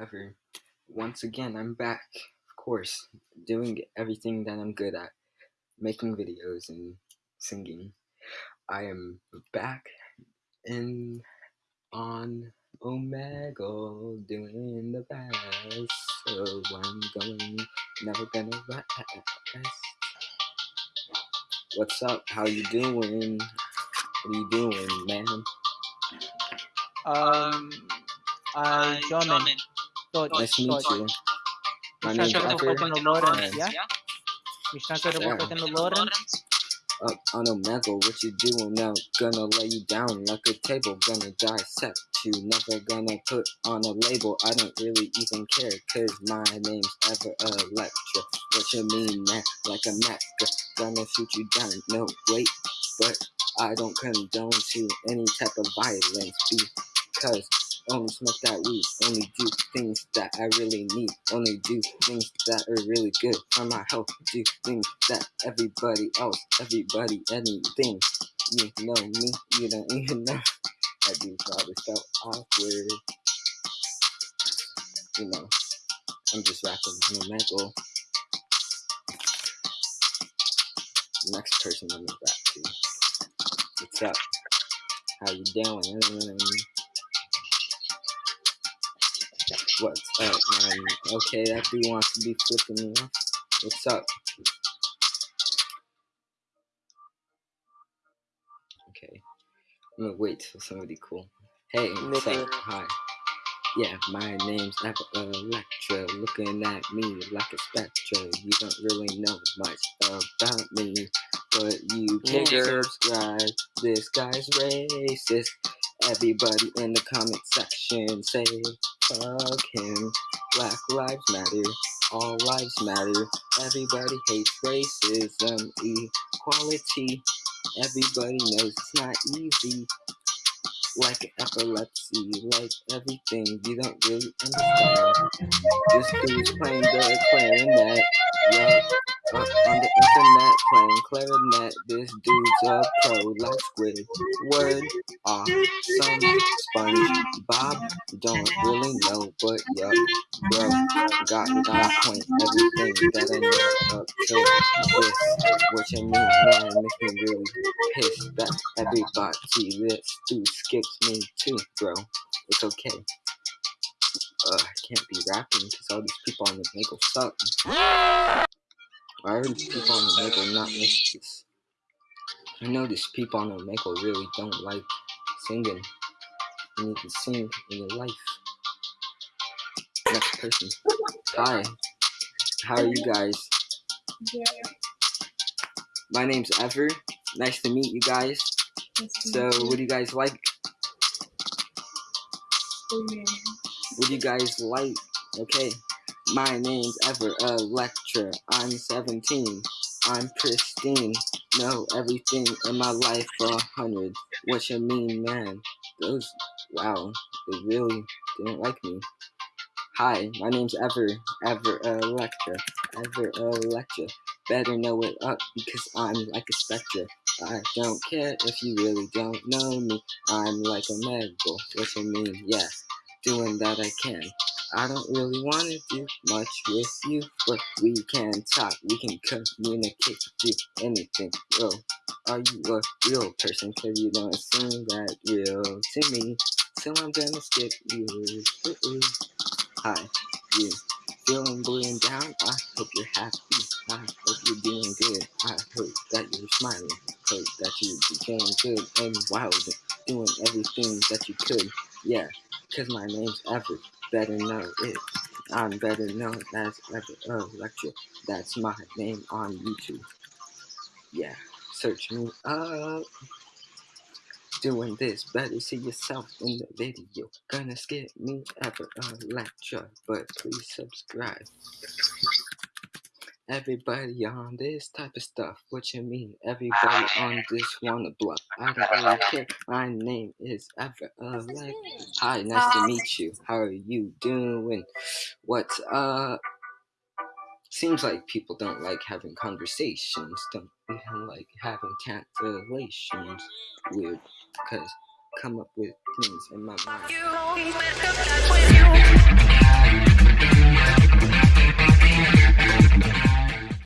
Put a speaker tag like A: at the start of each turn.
A: ever. Once again, I'm back, of course, doing everything that I'm good at making videos and singing. I am back in on Omegle doing the best. So I'm going, never gonna rest. What's up? How you doing? What are you doing, man?
B: Um, I'm Jomin. Todd,
A: Nice to meet you. My
B: Miss
A: name's
B: Nacho
A: Ever.
B: Reporter Lawrence,
A: and
B: yeah? Miss Nacho
A: Yeah.
B: Reporter Lawrence.
A: Up on Omegle, what you doing now? Gonna lay you down like a table, gonna dissect you. Never gonna put on a label. I don't really even care, cause my name's Ever Electra. What you mean, man? Like a Mac, gonna shoot you down. No, wait, but I don't condone to any type of violence because only smoke that weed, only do things that I really need, only do things that are really good for my health, do things that everybody else, everybody, anything. You know me, you don't even know. I do probably so awkward. You know, I'm just rapping on a metal. Next person I'm gonna rap to. What's up? How you doing? What's up, man? Okay, that dude wants to be flipping me off. What's up? Okay. I'm gonna wait till somebody cool. Hey, what's up? Hi. Yeah, my name's Ever uh, Electra. Looking at me like a spectra. You don't really know much about me, but you can
B: Nigger.
A: subscribe. This guy's racist. Everybody in the comment section say fuck him. Black lives matter. All lives matter. Everybody hates racism, equality. Everybody knows it's not easy. Like epilepsy, like everything, you don't really understand. This dude's playing the clarinet, yeah. Uh, on the internet, playing clarinet. This dude's a pro, like Squid. Word, awesome. Sponge, Bob, don't really know, but yup, bro, got on point. Everything that I know up to this, what you mean, man, makes me really pissed that everybody this dude skips me too, bro. It's okay. Uh, I can't be rapping because all these people on the Maple suck. Why are these people on the Maple not this? I know these people on the Maple really don't like singing. You to sing in your life. Next person. Hi. How are you guys? My name's Ever. Nice to meet you guys. So, what do you guys like? What do you guys like? Okay. My name's Ever Electra. I'm 17. I'm pristine. Know everything in my life for a hundred. What you mean, man? Those, wow, they really didn't like me. Hi, my name's Ever, Ever Electra, Ever Electra. Better know it up because I'm like a spectre. I don't care if you really don't know me. I'm like a medal. What you mean? Yeah, doing that I can. I don't really want to do much with you, but we can talk. We can communicate, do anything. Yo, are you a real person? Cause you don't seem that real to me. So I'm gonna skip you. Ooh-ooh. Hi, you. Feeling blue and down? I hope you're happy. I hope you're doing good. I hope that you're smiling. Hope that you be feeling good and wild. Doing everything that you could. Yeah, cause my name's Ever. Better know it. I'm better known as Ever Electra. That's my name on YouTube. Yeah, search me up. Doing this, better see yourself in the video. Gonna skip me Ever Electra, but please subscribe. Everybody on this type of stuff. What you mean? Everybody on this wanna bluff. I don't really care. My name is Ever Electra. Hi, nice to meet you. How are you doing? What's up? Seems like people don't like having conversations, don't even like having cancellations. Weird, because come up with things in my mind.